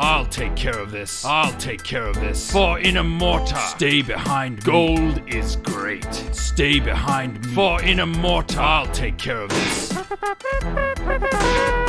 I'll take care of this. I'll take care of this. For in a mortar, stay behind me. Gold is great. Stay behind me. For in a mortar, I'll take care of this.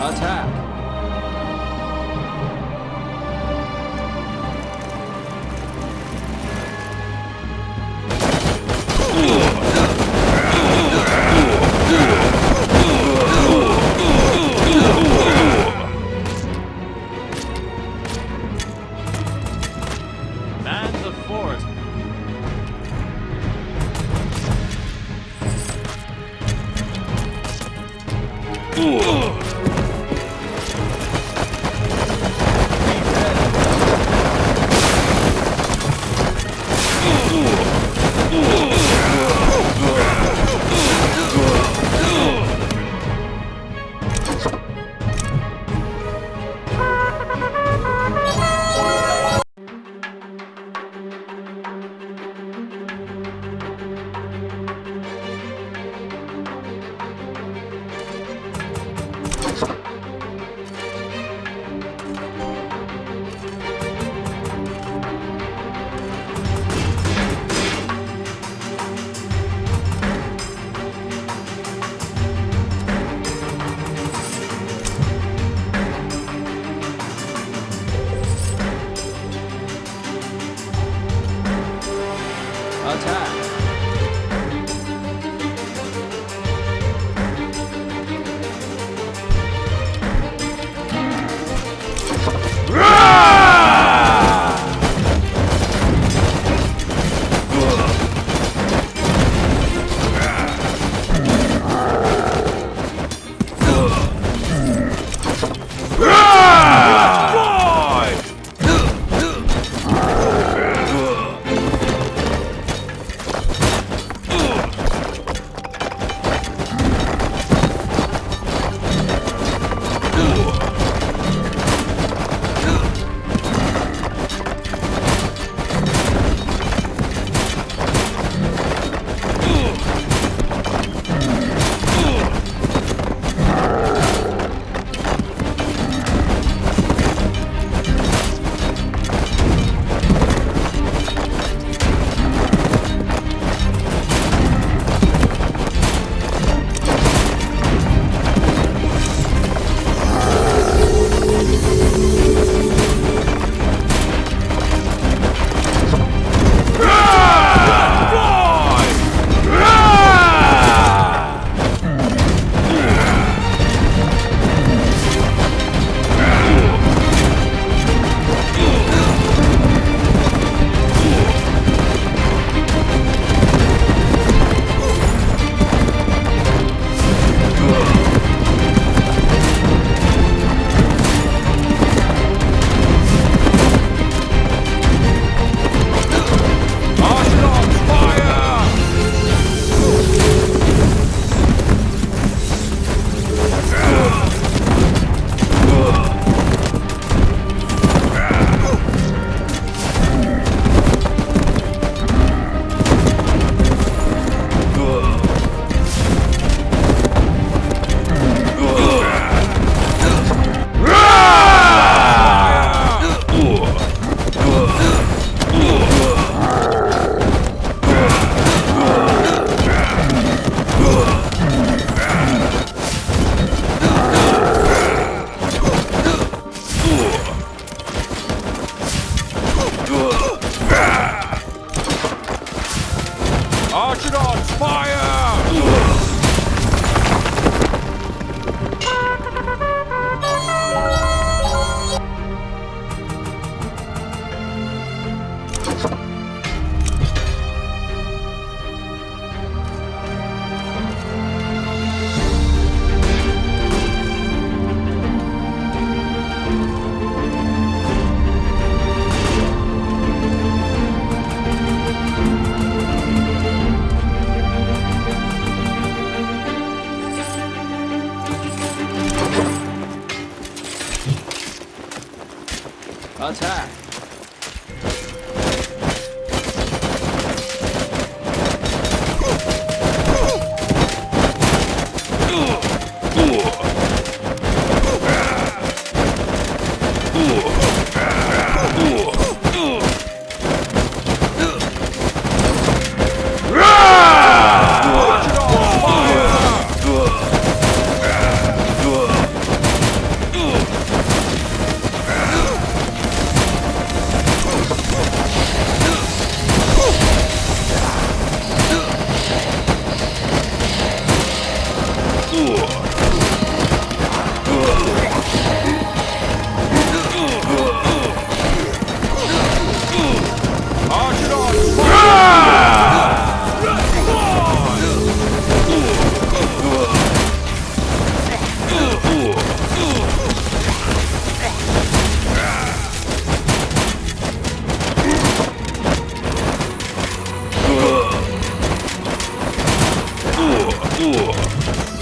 Attack! attack. Archidons, fire! fogo